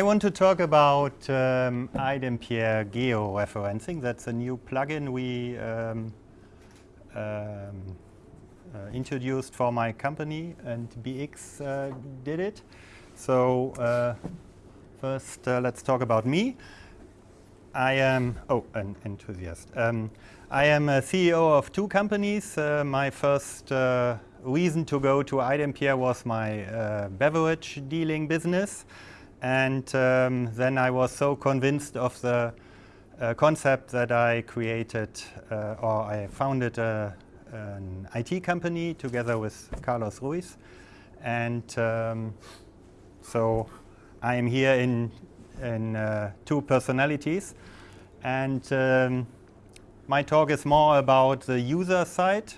I want to talk about um, iDempiere georeferencing. That's a new plugin we um, um, uh, introduced for my company, and BX uh, did it. So uh, first, uh, let's talk about me. I am, oh, an enthusiast. Um, I am a CEO of two companies. Uh, my first uh, reason to go to iDempiere was my beverage dealing business. And um, then I was so convinced of the uh, concept that I created uh, or I founded a, an IT company together with Carlos Ruiz. And um, so I am here in, in uh, two personalities. And um, my talk is more about the user side.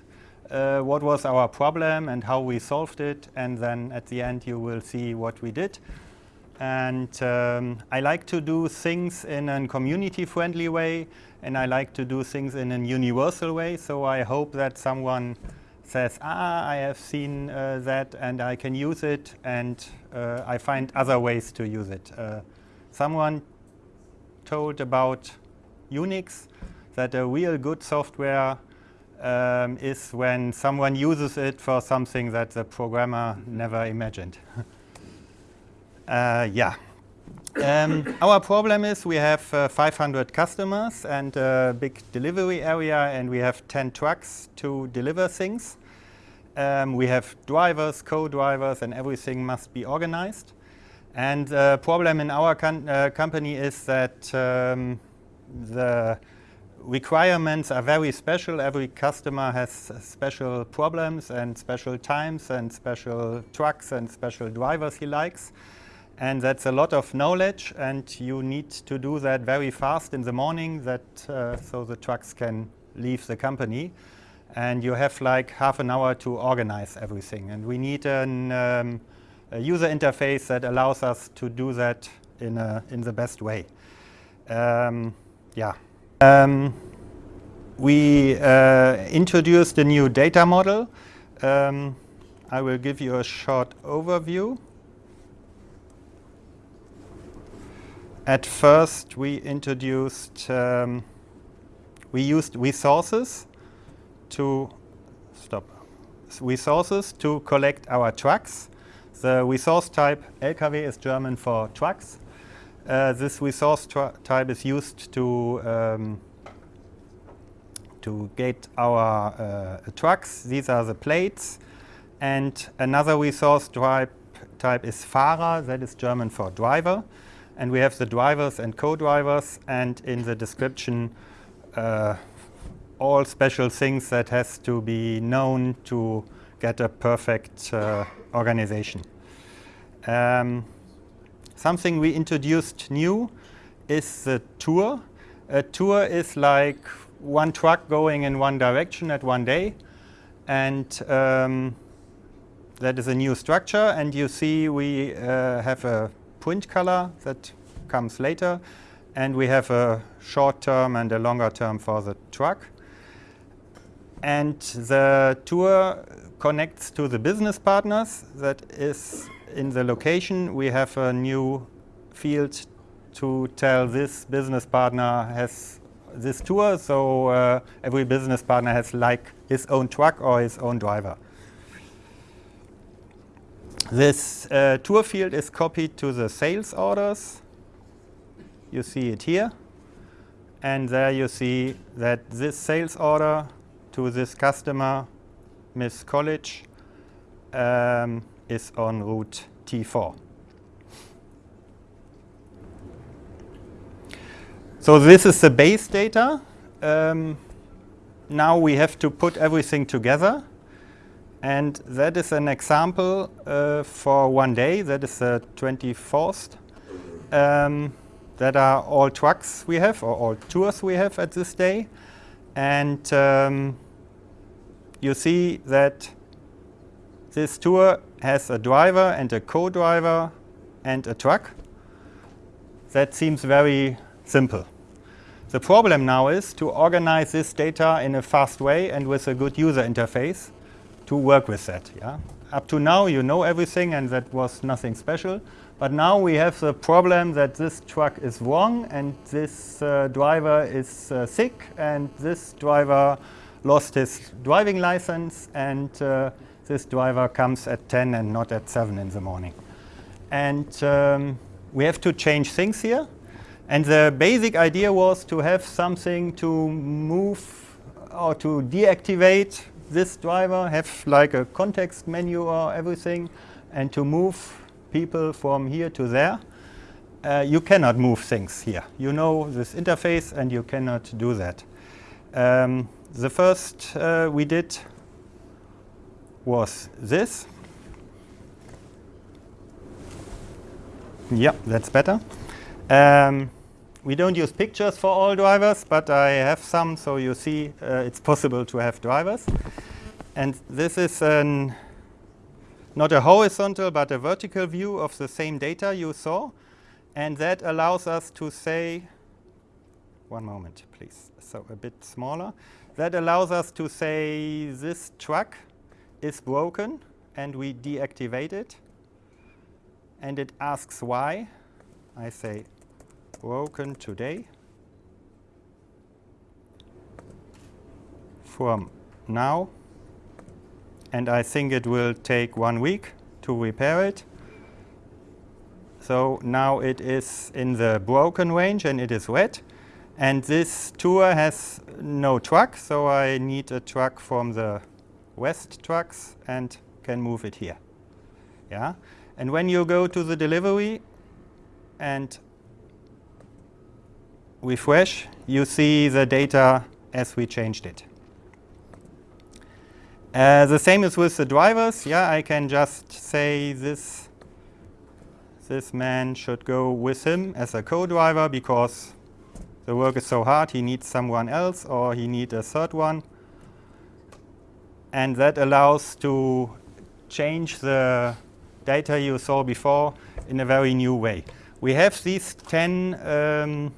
Uh, what was our problem and how we solved it. And then at the end you will see what we did. And um, I like to do things in a community-friendly way, and I like to do things in a universal way. So I hope that someone says, ah, I have seen uh, that and I can use it, and uh, I find other ways to use it. Uh, someone told about Unix that a real good software um, is when someone uses it for something that the programmer never imagined. Uh, yeah. Um, our problem is we have uh, 500 customers and a big delivery area and we have 10 trucks to deliver things. Um, we have drivers, co-drivers and everything must be organized. And the problem in our uh, company is that um, the requirements are very special. Every customer has special problems and special times and special trucks and special drivers he likes. And that's a lot of knowledge, and you need to do that very fast in the morning that, uh, so the trucks can leave the company. And you have like half an hour to organize everything. And we need an, um, a user interface that allows us to do that in, a, in the best way. Um, yeah. Um, we uh, introduced a new data model. Um, I will give you a short overview. At first we introduced, um, we used resources to, stop, resources to collect our trucks. The resource type LKW is German for trucks. Uh, this resource type is used to um, to get our uh, trucks. These are the plates. And another resource type, type is Fahrer, that is German for driver and we have the drivers and co-drivers and in the description uh, all special things that has to be known to get a perfect uh, organization. Um, something we introduced new is the tour. A tour is like one truck going in one direction at one day and um, that is a new structure and you see we uh, have a print color that comes later. And we have a short term and a longer term for the truck. And the tour connects to the business partners that is in the location. We have a new field to tell this business partner has this tour. So uh, every business partner has like his own truck or his own driver. This uh, tour field is copied to the sales orders. You see it here. And there you see that this sales order to this customer, Miss College, um, is on route T4. So this is the base data. Um, now we have to put everything together. And that is an example uh, for one day. That is the 24th. Um, that are all trucks we have, or all tours we have at this day. And um, you see that this tour has a driver and a co-driver and a truck. That seems very simple. The problem now is to organize this data in a fast way and with a good user interface to work with that. Yeah? up to now you know everything and that was nothing special. But now we have the problem that this truck is wrong and this uh, driver is uh, sick and this driver lost his driving license and uh, this driver comes at 10 and not at 7 in the morning. And um, we have to change things here. And the basic idea was to have something to move or to deactivate this driver, have like a context menu or everything, and to move people from here to there. Uh, you cannot move things here. You know this interface and you cannot do that. Um, the first uh, we did was this. Yeah, that's better. Um, we don't use pictures for all drivers, but I have some, so you see uh, it's possible to have drivers. And this is an, not a horizontal, but a vertical view of the same data you saw. And that allows us to say, one moment, please, so a bit smaller. That allows us to say this truck is broken, and we deactivate it. And it asks why. I say broken today from now and I think it will take one week to repair it. So now it is in the broken range and it is wet. And this tour has no truck, so I need a truck from the west trucks and can move it here. Yeah. And when you go to the delivery and refresh, you see the data as we changed it. Uh, the same is with the drivers. Yeah, I can just say this, this man should go with him as a co-driver because the work is so hard, he needs someone else or he needs a third one. And that allows to change the data you saw before in a very new way. We have these 10 um,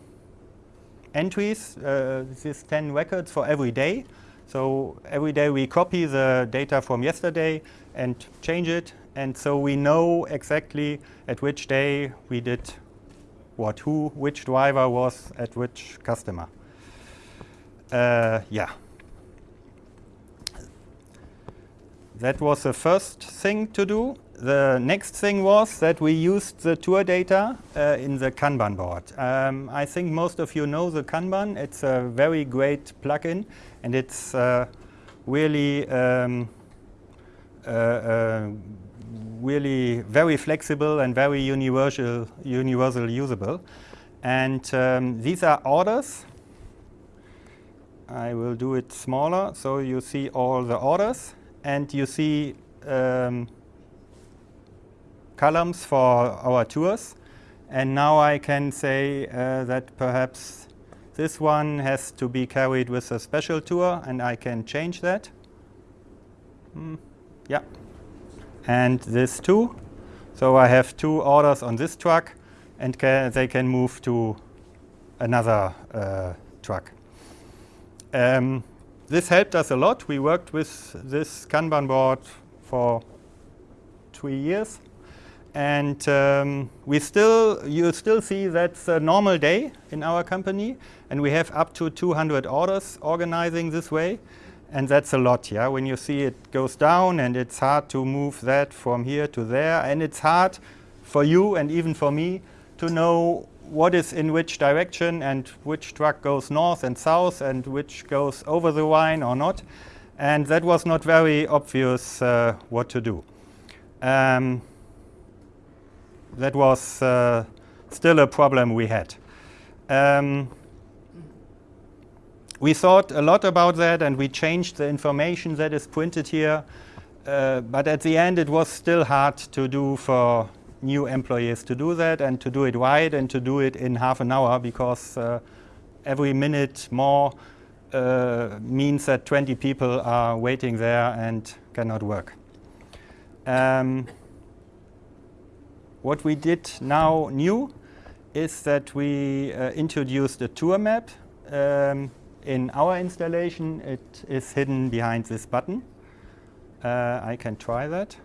entries, uh, these 10 records for every day. So every day we copy the data from yesterday and change it. And so we know exactly at which day we did what, who, which driver was at which customer. Uh, yeah. That was the first thing to do. The next thing was that we used the tour data uh, in the Kanban board. Um, I think most of you know the Kanban. It's a very great plugin, and it's uh, really, um, uh, uh really very flexible and very universal, universal usable. And um, these are orders. I will do it smaller, so you see all the orders, and you see um, columns for our tours. And now I can say uh, that perhaps this one has to be carried with a special tour, and I can change that. Mm, yeah. And this too. So I have two orders on this truck, and ca they can move to another uh, truck. Um, this helped us a lot. We worked with this Kanban board for three years. And um, we still, you still see that's a normal day in our company. And we have up to 200 orders organizing this way. And that's a lot, yeah. When you see it goes down and it's hard to move that from here to there. And it's hard for you and even for me to know what is in which direction and which truck goes north and south and which goes over the Rhine or not. And that was not very obvious uh, what to do. Um, that was uh, still a problem we had. Um, we thought a lot about that and we changed the information that is printed here. Uh, but at the end, it was still hard to do for new employees to do that and to do it right and to do it in half an hour because uh, every minute more uh, means that 20 people are waiting there and cannot work. Um, what we did now new is that we uh, introduced a tour map. Um, in our installation, it is hidden behind this button. Uh, I can try that.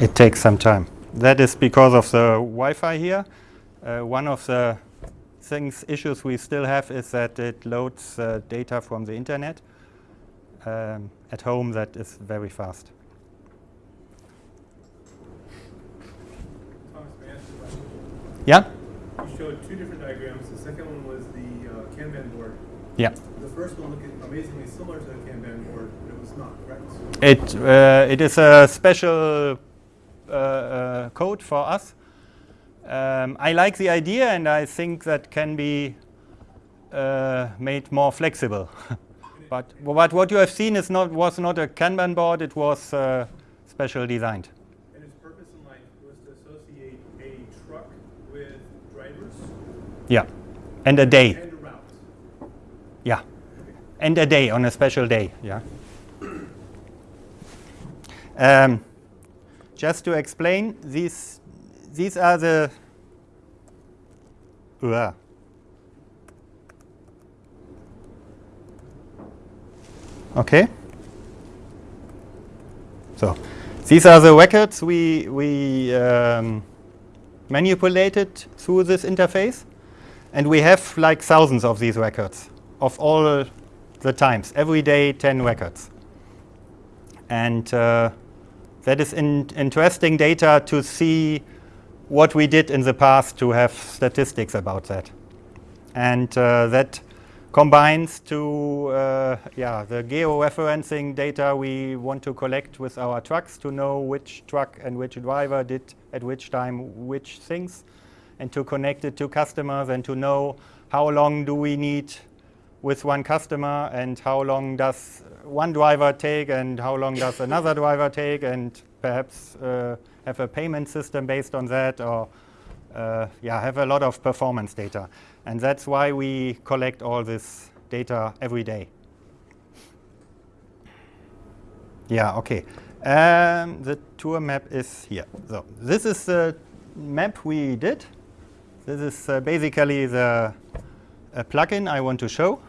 It takes some time. That is because of the Wi-Fi here. Uh, one of the things, issues we still have is that it loads uh, data from the internet. Um, at home, that is very fast. Thomas, may I ask you a question? Yeah? You showed two different diagrams. The second one was the uh, Kanban board. Yeah. The first one looked amazingly similar to the Kanban board, but it was not, correct? It, uh, it is a special code for us. Um, I like the idea and I think that can be uh, made more flexible. but, but what you have seen is not, was not a Kanban board, it was uh, special designed. And its purpose in life was to associate a truck with drivers Yeah. And a day. and a route. Yeah. And a day on a special day. Yeah. Um, just to explain, these these are the. Uah. Okay. So, these are the records we we um, manipulated through this interface, and we have like thousands of these records of all the times, every day 10 records. And uh, that is in interesting data to see what we did in the past to have statistics about that. And uh, that combines to uh, yeah, the georeferencing data we want to collect with our trucks to know which truck and which driver did at which time which things and to connect it to customers and to know how long do we need with one customer and how long does one driver take and how long does another driver take and perhaps uh, have a payment system based on that or uh, yeah, have a lot of performance data. And that's why we collect all this data every day. Yeah, okay. Um, the tour map is here. So this is the map we did. This is uh, basically the a plugin I want to show.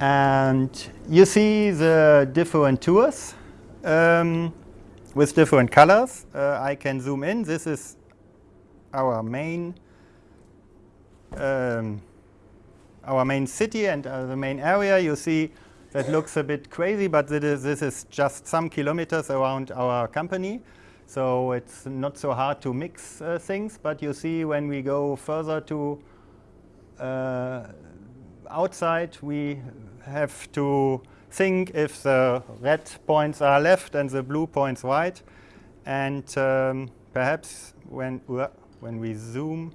and you see the different tours um, with different colors. Uh, I can zoom in. This is our main um, our main city and uh, the main area. You see that looks a bit crazy, but this is just some kilometers around our company. So it's not so hard to mix uh, things, but you see when we go further to uh, outside, we have to think if the red points are left and the blue points right. And um, perhaps when, when we zoom,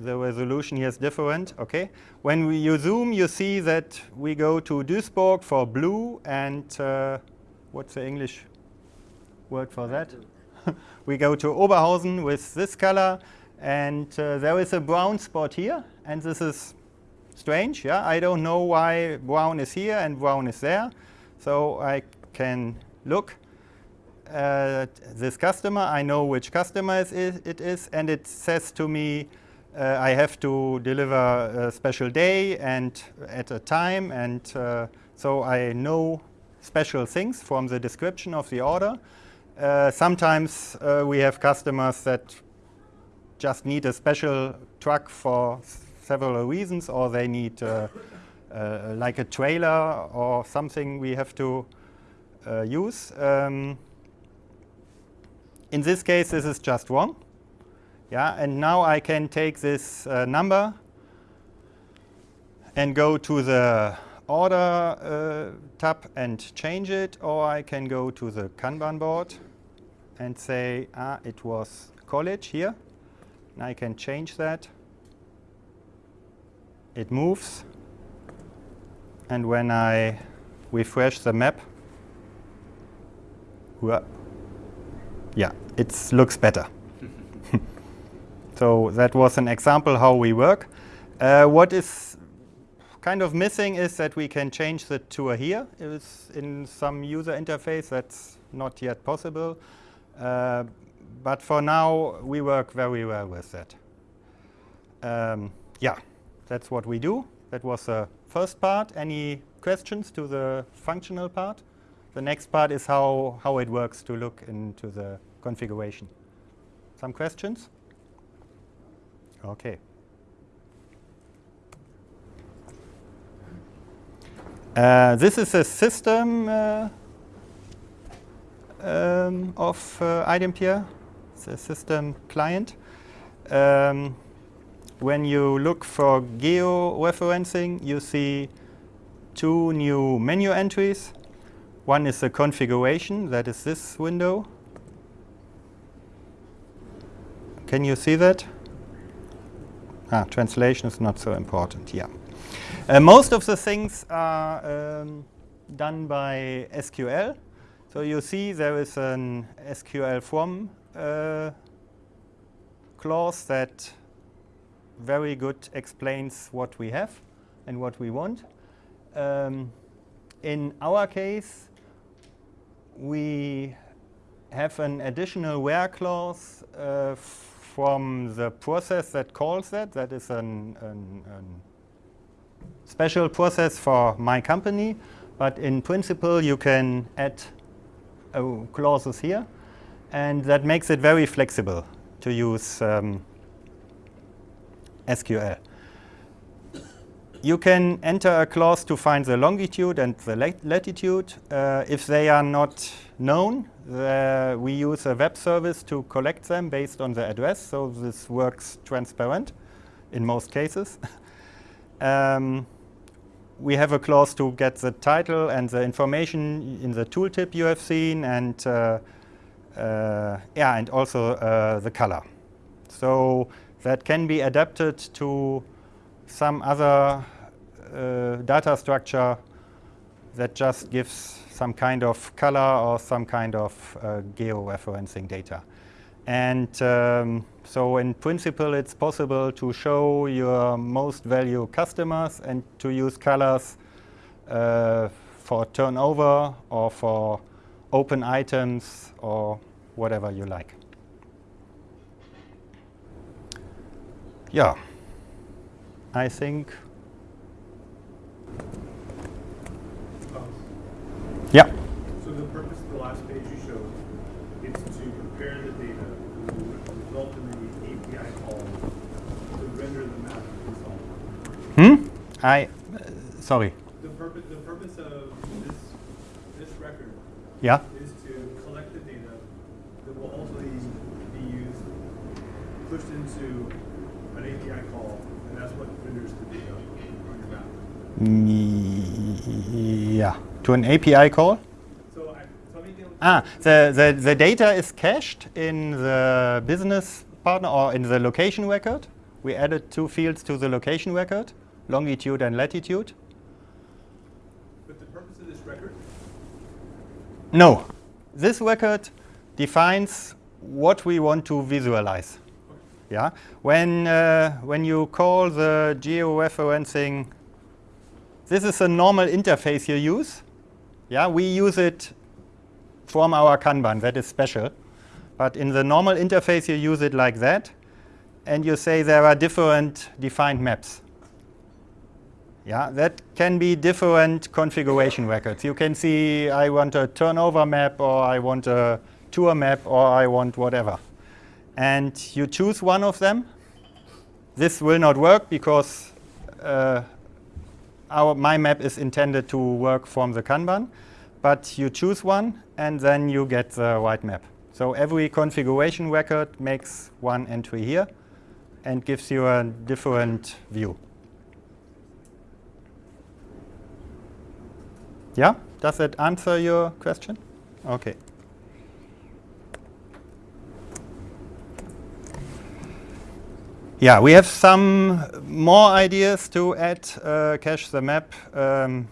the resolution here is different. Okay, When we, you zoom, you see that we go to Duisburg for blue and uh, what's the English word for that. we go to Oberhausen with this color, and uh, there is a brown spot here, and this is strange. Yeah, I don't know why brown is here and brown is there. So I can look at this customer. I know which customer it is, and it says to me uh, I have to deliver a special day and at a time, and uh, so I know special things from the description of the order. Uh, sometimes uh, we have customers that just need a special truck for several reasons, or they need uh, uh, like a trailer or something we have to uh, use. Um, in this case, this is just wrong. Yeah, and now I can take this uh, number and go to the order uh, tab and change it, or I can go to the Kanban board and say, ah, it was college here. And I can change that. It moves. And when I refresh the map, yeah, it looks better. so that was an example how we work. Uh, what is kind of missing is that we can change the tour here. It's in some user interface that's not yet possible. Uh, but for now, we work very well with that. Um, yeah, that's what we do. That was the first part. Any questions to the functional part? The next part is how, how it works to look into the configuration. Some questions? Okay. Uh, this is a system uh, um, of uh. It's a system client. Um, when you look for geo-referencing, you see two new menu entries. One is the configuration, that is this window. Can you see that? Ah, translation is not so important, yeah. Uh, most of the things are um, done by SQL. So you see there is an SQL from uh, clause that very good explains what we have and what we want. Um, in our case, we have an additional where clause uh, from the process that calls that. That is an special process for my company, but in principle you can add uh, clauses here, and that makes it very flexible to use um, SQL. You can enter a clause to find the longitude and the latitude. Uh, if they are not known, uh, we use a web service to collect them based on the address, so this works transparent in most cases. um, we have a clause to get the title and the information in the tooltip you have seen, and uh, uh, yeah, and also uh, the color. So that can be adapted to some other uh, data structure that just gives some kind of color or some kind of uh, geo-referencing data. And um, so in principle, it's possible to show your most value customers and to use colors uh, for turnover or for open items or whatever you like. Yeah, I think. Yeah. So the purpose of the last page you showed is to compare the data to result in the API call to render the map result. Hmm? I, uh, sorry. The purpose, the purpose of this, this record Yeah. is to collect the data that will ultimately be used, pushed into an API call, and that's what renders the data on your map. Yeah. To an API call? So I, so Ah, the, the, the data is cached in the business partner or in the location record. We added two fields to the location record, longitude and latitude. But the purpose of this record No, this record defines what we want to visualize. Yeah, when uh, when you call the georeferencing, this is a normal interface you use. Yeah, we use it from our Kanban. That is special. But in the normal interface, you use it like that, and you say there are different defined maps. Yeah, that can be different configuration records. You can see I want a turnover map, or I want a tour map, or I want whatever. And you choose one of them. This will not work because uh, our, my map is intended to work from the Kanban. But you choose one, and then you get the right map. So every configuration record makes one entry here and gives you a different view. Yeah? Does that answer your question? Okay. Yeah, we have some more ideas to add uh, cache the map, um,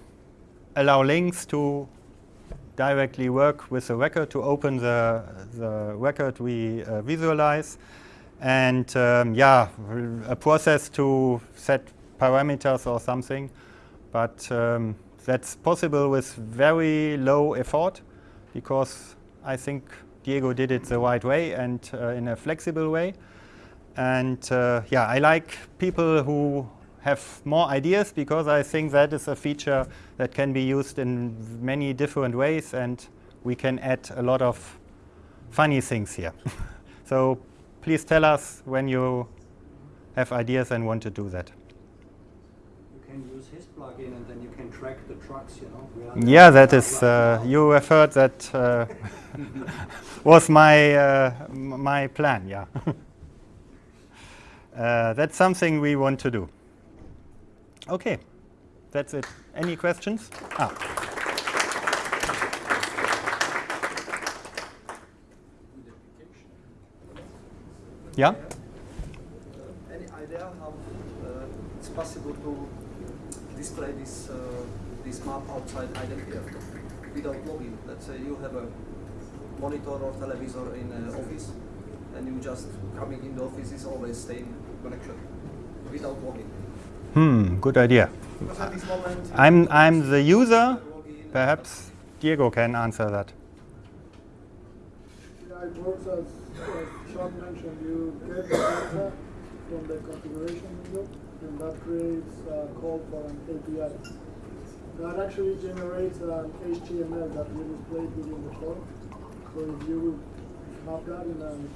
allow links to directly work with the record to open the, the record we uh, visualize. And um, yeah, a process to set parameters or something. But um, that's possible with very low effort because I think Diego did it the right way and uh, in a flexible way. And uh, yeah, I like people who have more ideas because I think that is a feature that can be used in many different ways and we can add a lot of funny things here. so please tell us when you have ideas and want to do that. You can use his plugin and track the trucks, you know. Yeah, they that are is. right Uh, you have heard that uh, was my uh, my plan. Yeah, uh, that's something we want to do. Okay, that's it. Any questions? Ah, yeah. Any idea how uh, it's possible to display this uh, this map outside iDempiere without login? Let's say you have a monitor or televisor in uh, office, and you just coming in the office is always same connection without login. Hmm. Good idea. Because at this moment, I'm I'm the user. Perhaps Diego can answer that. Yeah, it works as, as Sean mentioned, you get the data from the configuration window, and that creates a call for an API. That actually generates an HTML that will display within the form. So if you have that in an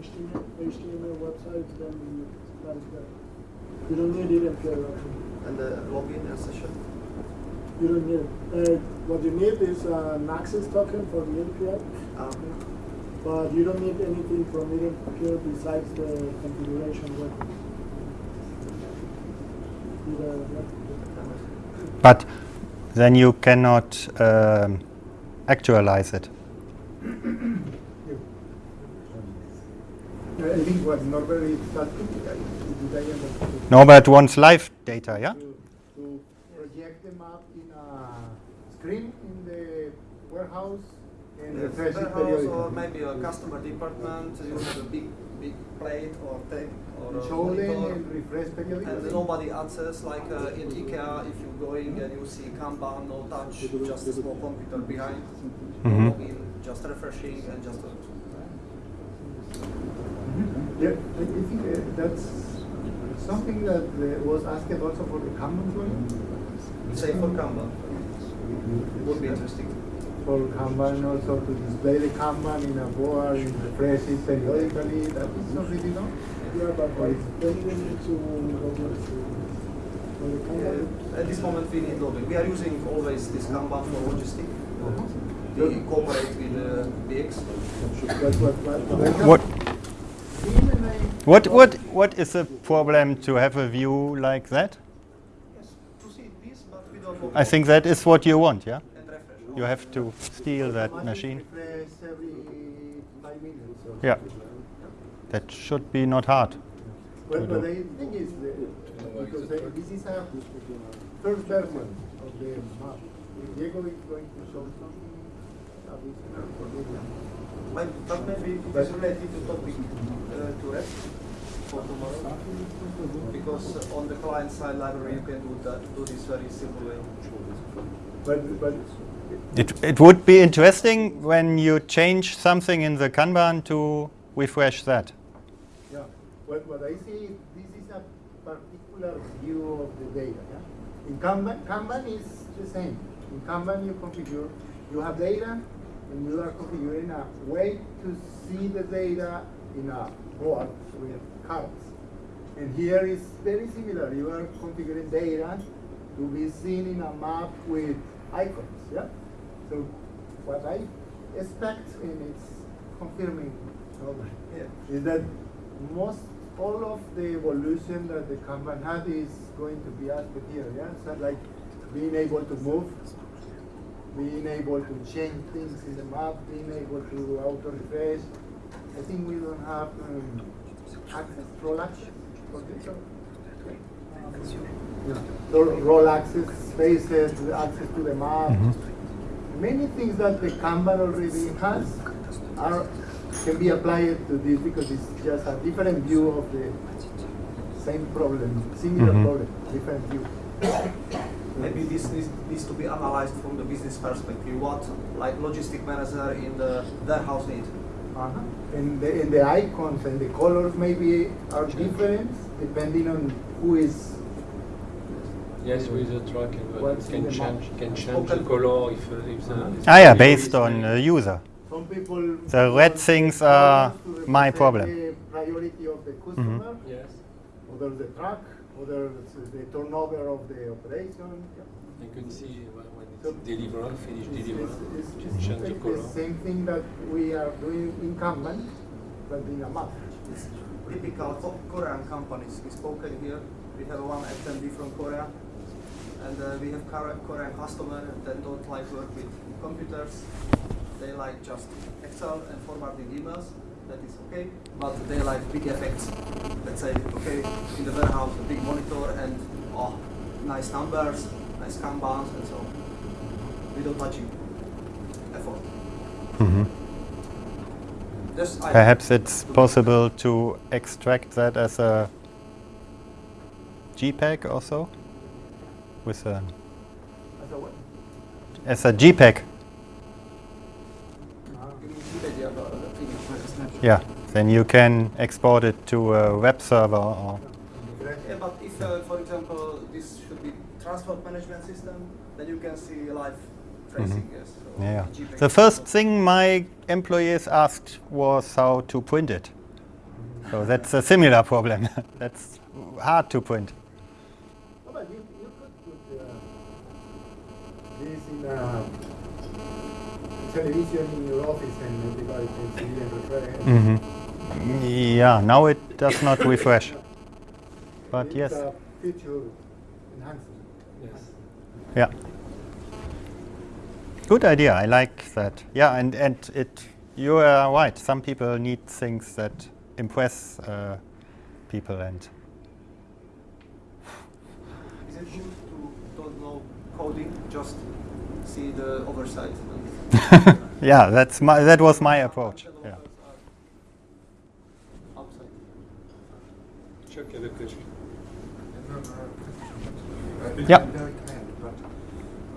HTML, HTML website, then you, that is there. You don't need it in actually. and the login and session. You don't need it. Uh, what you need is an access token for the API. Um, But you don't need anything from it here besides the configuration record. Either- But then you cannot um, actualize it. I think what Norbert is asking, I- did I understand? Norbert wants live data, yeah? To, to project the map in a screen in the warehouse and refresh it warehouse or maybe a customer department, you have a big big plate or tape or And a monitor. and refresh periodically. And nobody answers, like uh, in IKEA, if you're going and you see Kanban, no touch, just a small computer behind, no Mhm. login, just refreshing and just. A, Yeah, I I think uh, that's something that uh, was asked also for the Kanban plugin. say for Kanban, would be interesting. For Kanban also to display the Kanban in a board and refresh it periodically, that is already done. Yeah, but like, then you need to log in. For the Kanban, Uh, at this moment, we need login. We are using always this Kanban for logistic. We cooperate with uh, BX. That's what, what, What Team and I what what what is the problem to have a view like that? Yes, to see this, but without login. I think that is what you want, yeah? And refresh. You have to steal that machine. refresh every five minutes or Yeah. That should be not hard. Well, but the thing is, the, because the, this is a first version of the map. If Diego is going to show something, that is not for this. Maybe, but maybe it is related to topic uh, to rest for tomorrow. Because uh, on the client side library you can do that, do this very simple way. But, but It it would be interesting when you change something in the Kanban to refresh that. Yeah, what, what I see, this is a particular view of the data. Yeah? In Kanban, Kanban is the same. In Kanban, you configure, you have data, and you are configuring a way to see the data in a board with cards. And here is very similar. You are configuring data to be seen in a map with icons. Yeah. So what I expect, and it's confirming, Norbert, Yeah. is that most all of the evolution that the Kanban had is going to be added here. Yeah, so like being able to move, being able to change things in the map, being able to auto refresh. I think we don't have um, access, role access for this. or- Yeah. So role access, spaces, access to the map. Many things that the Kanban already has are can be applied to this because it's just a different view of the same problem, similar Mhm. problem, different view. Maybe this needs, needs to be analyzed from the business perspective. What like logistic manager in the warehouse need. Uh-huh. And the, and the icons and the colors maybe are different depending on who is Yes, with the truck, and uh, What's you can change, can change the color if, uh, if the. Ah, yeah, based on is uh, user. Some people. The red things are my problem. The priority of the customer, Yes, others the truck, others the turnover of the operation. Yeah. you can see when when So- it's delivered, finished It's, delivered, it's, it's just change the color. the same thing that we are doing in Kanban, but in a map. It's typical Ko- Korean companies. We spoken here. We have one attendee from Korea, and uh, we have Kore- Korean customer that don't like work with computers. They like just Excel and formatting emails. That is okay, but they like big effects. Let's say, okay, in the warehouse, a big monitor and oh, nice numbers, nice kanbans, and so on. Without touching effort. Mhm. Just Perhaps it's possible to extract that as a JPEG or so? With a, As a what? as a JPEG, You mean Wikipedia, the thing. yeah. Then you can export it to a web server or. Yeah, but if, uh, for example, this should be transport management system, then you can see live tracing, yes. so Yeah. JPEG. The first thing my employees asked was how to print it. So that's a similar problem. that's hard to print. No, but you, you could put uh, this in television in your office and everybody can see and refer. hmm Yeah, now it does not refresh. But It's yes, a feature enhancement. Yes. yeah. Good idea. I like that. Yeah, and and it. You are right. Some people need things that impress uh, people, and Is it good to don't know coding, just see the oversight? yeah, that's my that was my approach. Yeah. Developers are outside. Chuck had a question. Yeah. Very kind, but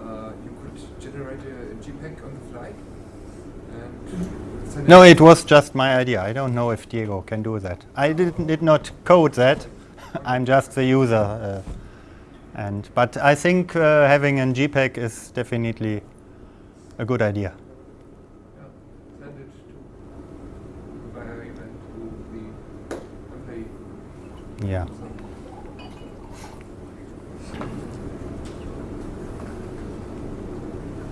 uh, you could generate a JPEG on the fly. No, it was just my idea. I don't know if Diego can do that. I did, did not code that. I'm just the user. Uh, and but I think uh, having a JPEG is definitely a good idea. yeah, send it to via email to the employee. Yeah.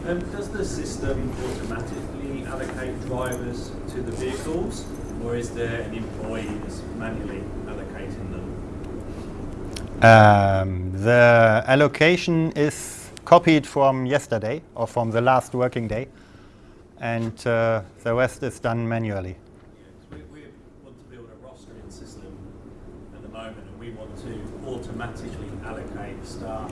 Um, does the system automatically allocate drivers to the vehicles, or is there an employee that's manually allocating them? Um, the allocation is copied from yesterday or from the last working day, and uh, the rest is done manually. We, we want to build a rostering system at the moment, and we want to automatically allocate staff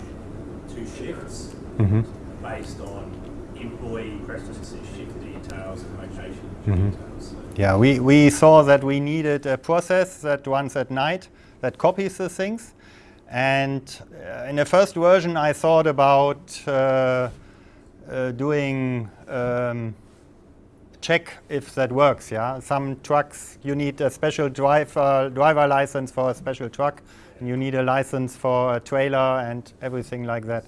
to shifts hmm based on employee preferences, shift details, and location Mhm. details. So Yeah, we, we saw that we needed a process that runs at night that copies the things. And uh, in the first version, I thought about uh, uh, doing um, check if that works. Yeah, some trucks you need a special driver driver license for a special truck, and you need a license for a trailer and everything like that.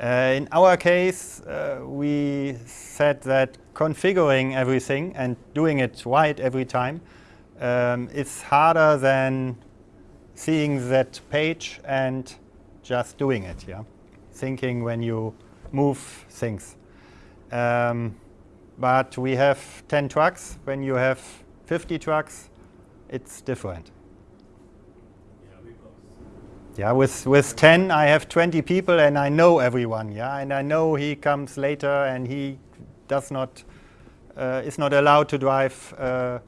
Uh, in our case, uh, we said that configuring everything and doing it right every time um, is harder than seeing that page and just doing it. Yeah, thinking when you move things. Um, but we have 10 trucks. When you have 50 trucks, it's different. yeah, with, with 10, I have 20 people and I know everyone, yeah, and I know he comes later and he does not, uh, is not allowed to drive uh,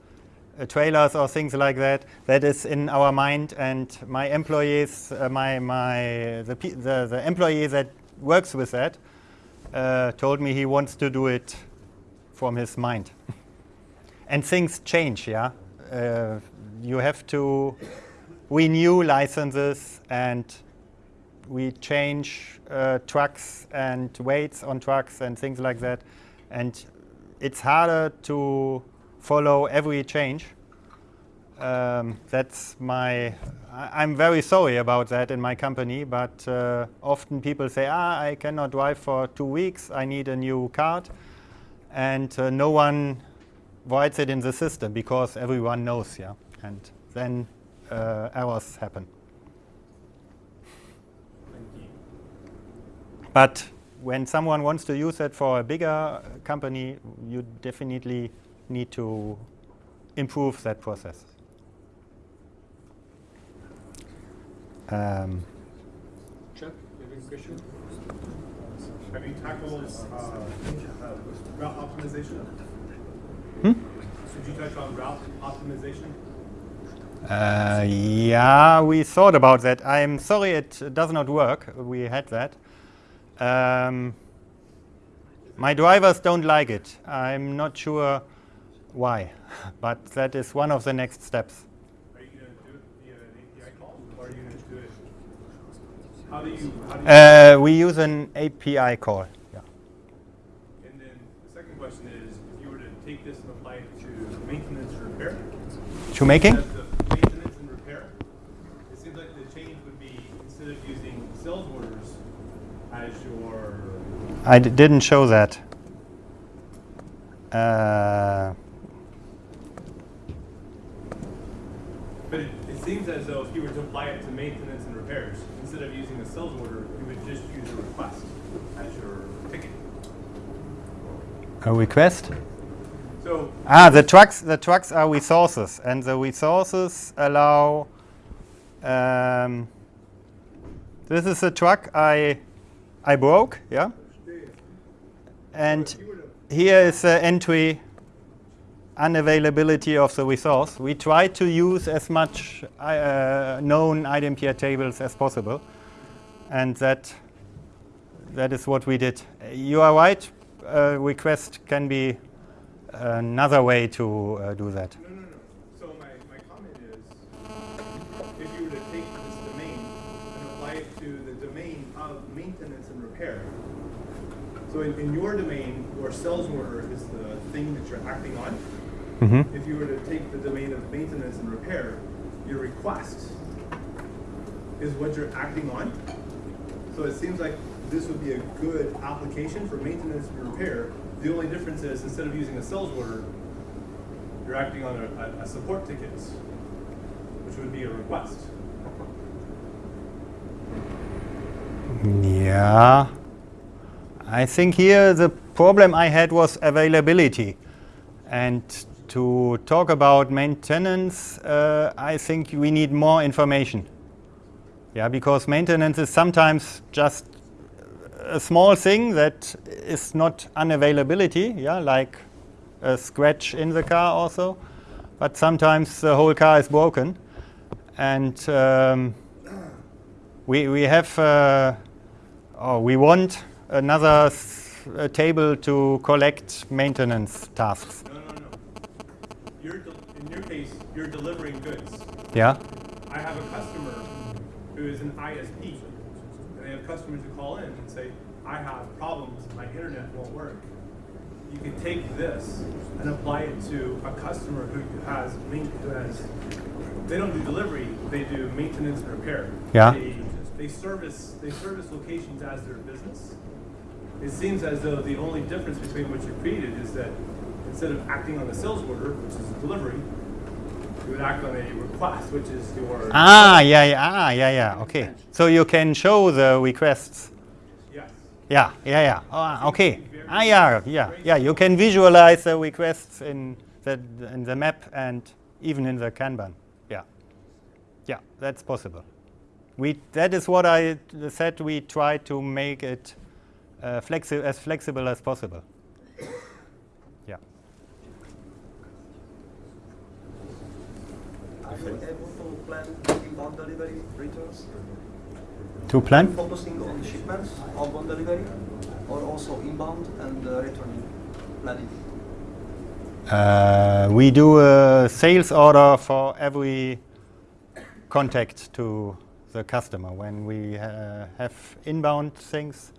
uh, trailers or things like that. That is in our mind and my employees, uh, my, my, the, the, the employee that works with that uh, told me he wants to do it from his mind. and things change, yeah. Uh, you have to renew licenses and we change uh, trucks and weights on trucks and things like that. And it's harder to follow every change um, that's my. I, I'm very sorry about that in my company, but uh, often people say, "Ah, I cannot drive for two weeks. I need a new card," and uh, no one writes it in the system because everyone knows, yeah, and then uh, errors happen. But when someone wants to use it for a bigger company, you definitely need to improve that process. Um, Chuck, you have a question? Have you tackled uh, uh, route optimization? Hmm? Did you touch on route optimization? Uh, yeah, we thought about that. I'm sorry it does not work. We had that. Um, my drivers don't like it. I'm not sure why, but that is one of the next steps. Are you going to do it via an API call, or are you going to do it? How do you? How do you Uh, we use an API call. Yeah. And then the second question is, if you were to take this and apply it to maintenance and repair, To making? maintenance and repair, it seems like the change would be instead of using sales orders as your I d- didn't show that. Uh, But it, it seems as though if you were to apply it to maintenance and repairs, instead of using a sales order, you would just use a request as your ticket. a request? So Ah, the trucks. The trucks are resources, and the resources allow. Um, this is a truck I, I broke, yeah. And here is the entry unavailability of the resource. We try to use as much uh, known iDempiere tables as possible, and that that is what we did. You are right. Uh, request can be another way to uh, do that. no, no, no. So my, my comment is, if you were to take this domain and apply it to the domain of maintenance and repair. So in, in your domain, your sales order is the thing that you're acting on. Mm-hmm. If you were to take the domain of maintenance and repair, your request is what you're acting on. So it seems like this would be a good application for maintenance and repair. The only difference is instead of using a sales order, you're acting on a, a, a support ticket, which would be a request. Yeah. I think here the problem I had was availability. And to talk about maintenance, uh, I think we need more information. Yeah, because maintenance is sometimes just a small thing that is not unavailability, yeah, like a scratch in the car also. But sometimes the whole car is broken. And um, we, we have, uh, we want another table to collect maintenance tasks. No, no, no. You're del- in your case, you're delivering goods. Yeah? I have a customer who is an ISP, and they have customers who call in and say, I have problems, my internet won't work. You can take this and apply it to a customer who has, who has, they don't do delivery, they do maintenance and repair. Yeah. They, they service, they service locations as their business. It seems as though the only difference between what you created is that instead of acting on the sales order, which is a delivery, you would act on a request, which is your Ah, yeah, yeah, ah, yeah, yeah, okay. So you can show the requests. yes. Yeah, yeah, yeah. Ah, okay. Ah, yeah, yeah, yeah. You can visualize the requests in the in the map and even in the Kanban. Yeah, yeah, that's possible. We that is what I said. We try to make it uh, flexi- as flexible as possible. Yeah. Able to plan inbound delivery returns? To plan? Focusing on shipments, outbound delivery, or also inbound and uh, returning planning? Uh, we do a sales order for every contact to the customer. When we uh, have inbound things,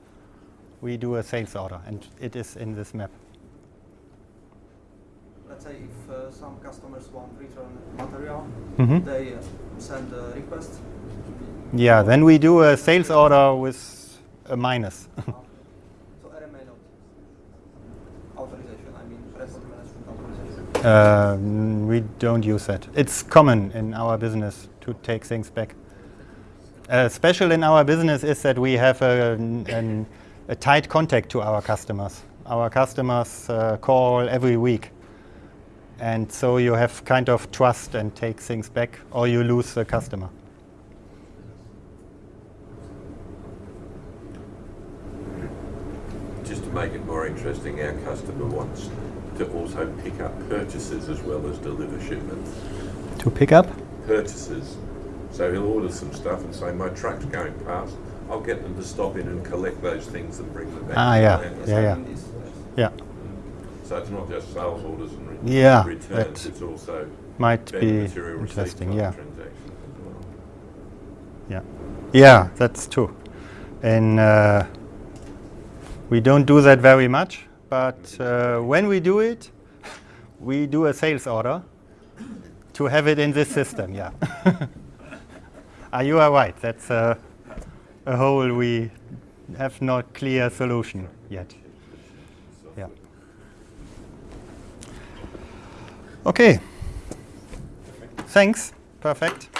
we do a sales order, and it is in this map. Let's say if uh, some customers want return material, Mhm. they uh, send a request. Yeah, then we do a sales order with a minus. So RMA. Authorization, I mean record management authorization. Um, we don't use that. It's common in our business to take things back. Uh, special in our business is that we have a, an- a tight contact to our customers. Our customers uh, call every week. And so you have kind of trust and take things back, or you lose the customer. Just to make it more interesting, our customer wants to also pick up purchases as well as deliver shipments. To pick up? Purchases. So he'll order some stuff and say, my truck's going past. I'll get them to stop in and collect those things and bring them back. Ah, yeah. Yeah, yeah. mean this, yes. Yeah, So it's not just sales orders and re- Yeah, returns, that it's also might be interesting. Yeah, well. yeah, yeah. That's true. And uh, we don't do that very much, but uh, when we do it, we do a sales order to have it in this system. Yeah. ah, you are right. That's a, a hole we have not clear solution yet. Yeah. Okay. Thanks. Perfect.